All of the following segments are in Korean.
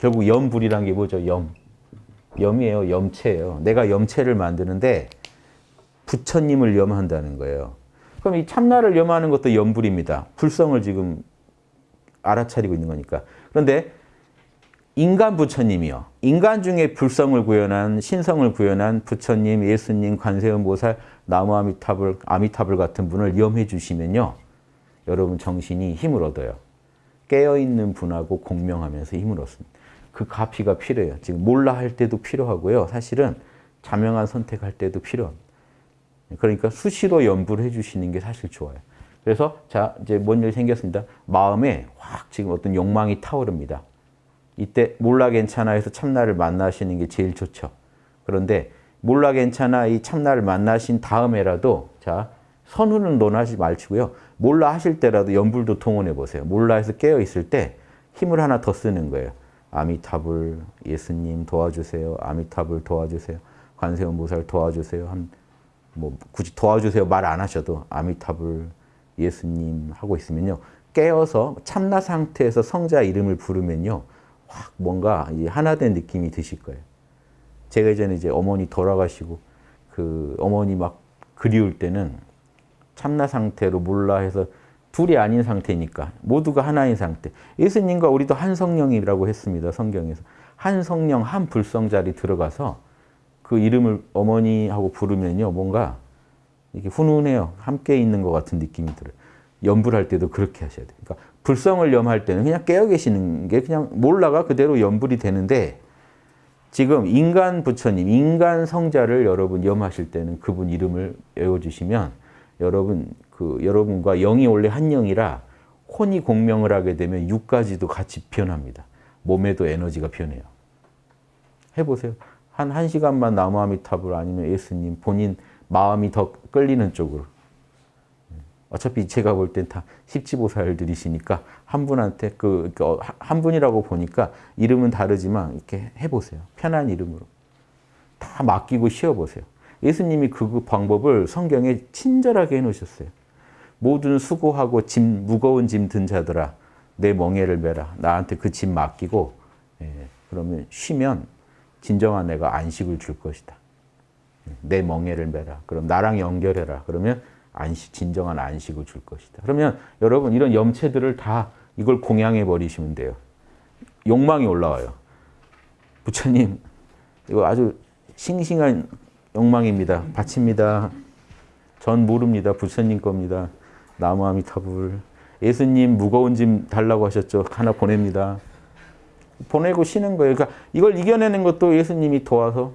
결국 염불이란 게 뭐죠? 염. 염이에요. 염체예요. 내가 염체를 만드는데 부처님을 염한다는 거예요. 그럼 이 참나를 염하는 것도 염불입니다. 불성을 지금 알아차리고 있는 거니까. 그런데 인간 부처님이요. 인간 중에 불성을 구현한 신성을 구현한 부처님, 예수님, 관세음 보살, 나무 아미타불, 아미타불 같은 분을 염해 주시면요. 여러분 정신이 힘을 얻어요. 깨어있는 분하고 공명하면서 힘을 얻습니다. 그 가피가 필요해요. 지금 몰라 할 때도 필요하고요. 사실은 자명한 선택할 때도 필요합니다. 그러니까 수시로 연부를 해주시는 게 사실 좋아요. 그래서 자 이제 뭔 일이 생겼습니다. 마음에 확 지금 어떤 욕망이 타오릅니다. 이때 몰라 괜찮아 해서 참나를 만나시는 게 제일 좋죠. 그런데 몰라 괜찮아 이 참나를 만나신 다음에라도 자 선우는 논하지 말시고요. 몰라 하실 때라도 연불도 통원해 보세요. 몰라 해서 깨어 있을 때 힘을 하나 더 쓰는 거예요. 아미타불 예수님 도와주세요. 아미타불 도와주세요. 관세음 보살 도와주세요. 한 뭐 굳이 도와주세요 말 안 하셔도 아미타불 예수님 하고 있으면요. 깨어서 참나 상태에서 성자 이름을 부르면요. 확 뭔가 하나 된 느낌이 드실 거예요. 제가 예전에 이제 어머니 돌아가시고 그 어머니 막 그리울 때는 참나 상태로 몰라 해서 둘이 아닌 상태니까 모두가 하나인 상태. 예수님과 우리도 한 성령이라고 했습니다. 성경에서. 한 성령, 한 불성자리 들어가서 그 이름을 어머니하고 부르면요. 뭔가 이렇게 훈훈해요. 함께 있는 것 같은 느낌이 들어요. 연불할 때도 그렇게 하셔야 돼요. 그러니까 불성을 염할 때는 그냥 깨어 계시는 게 그냥 몰라가 그대로 연불이 되는데 지금 인간 부처님, 인간 성자를 여러분 염하실 때는 그분 이름을 외워주시면 여러분 그 여러분과 영이 원래 한 영이라 혼이 공명을 하게 되면 육까지도 같이 변합니다. 몸에도 에너지가 변해요. 해보세요. 한 1시간만 나무아미타불 아니면 예수님 본인 마음이 더 끌리는 쪽으로. 어차피 제가 볼 땐 다 십지보살들이시니까 한 분한테 그, 그, 한 분이라고 보니까 이름은 다르지만 이렇게 해보세요. 편한 이름으로. 다 맡기고 쉬어보세요. 예수님이 그 방법을 성경에 친절하게 해놓으셨어요. 모든 수고하고 짐, 무거운 짐 든 자들아 내 멍에를 메라. 나한테 그 짐 맡기고 예, 그러면 쉬면 진정한 내가 안식을 줄 것이다. 내 멍에를 메라. 그럼 나랑 연결해라. 그러면 안식, 진정한 안식을 줄 것이다. 그러면 여러분 이런 염체들을 다 이걸 공양해 버리시면 돼요. 욕망이 올라와요. 부처님 이거 아주 싱싱한 욕망입니다. 바칩니다. 전 모릅니다. 부처님 겁니다. 나무 아미타불. 예수님 무거운 짐 달라고 하셨죠. 하나 보냅니다. 보내고 쉬는 거예요. 그러니까 이걸 이겨내는 것도 예수님이 도와서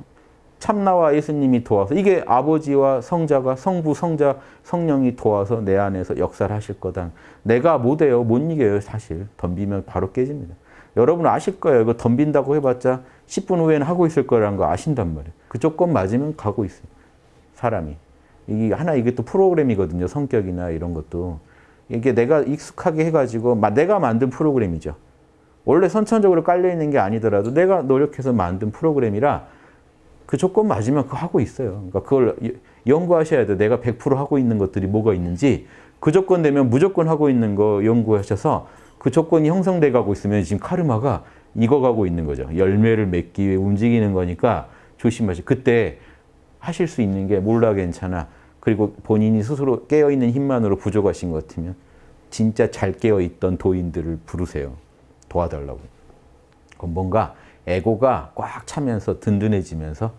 참나와 예수님이 도와서 이게 아버지와 성자가 성부, 성자, 성령이 도와서 내 안에서 역사를 하실 거다. 내가 못해요. 못 이겨요. 사실. 덤비면 바로 깨집니다. 여러분 아실 거예요. 이거 덤빈다고 해봤자 10분 후에는 하고 있을 거라는 거 아신단 말이에요. 그 조건 맞으면 가고 있어요. 사람이. 이게 하나 이게 또 프로그램이거든요. 성격이나 이런 것도. 이게 내가 익숙하게 해가지고 내가 만든 프로그램이죠. 원래 선천적으로 깔려있는 게 아니더라도 내가 노력해서 만든 프로그램이라 그 조건 맞으면 그거 하고 있어요. 그러니까 그걸 연구하셔야 돼요. 내가 100% 하고 있는 것들이 뭐가 있는지 그 조건 되면 무조건 하고 있는 거 연구하셔서 그 조건이 형성돼 가고 있으면 지금 카르마가 익어가고 있는 거죠. 열매를 맺기 위해 움직이는 거니까 조심하세요. 그때 하실 수 있는 게 몰라 괜찮아. 그리고 본인이 스스로 깨어있는 힘만으로 부족하신 것 같으면 진짜 잘 깨어있던 도인들을 부르세요. 도와달라고. 뭔가 에고가 꽉 차면서 든든해지면서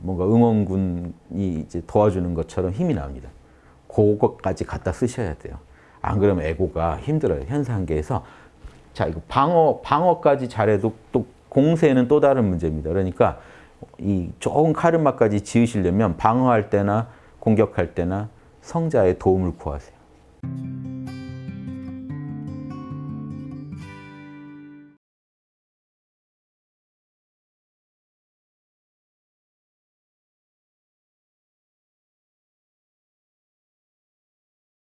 뭔가 응원군이 이제 도와주는 것처럼 힘이 납니다. 그것까지 갖다 쓰셔야 돼요. 안 그러면 에고가 힘들어요. 현상계에서 자 이거 방어 방어까지 잘해도 또 공세는 또 다른 문제입니다. 그러니까 이 좋은 카르마까지 지으시려면 방어할 때나 공격할 때나 성자의 도움을 구하세요.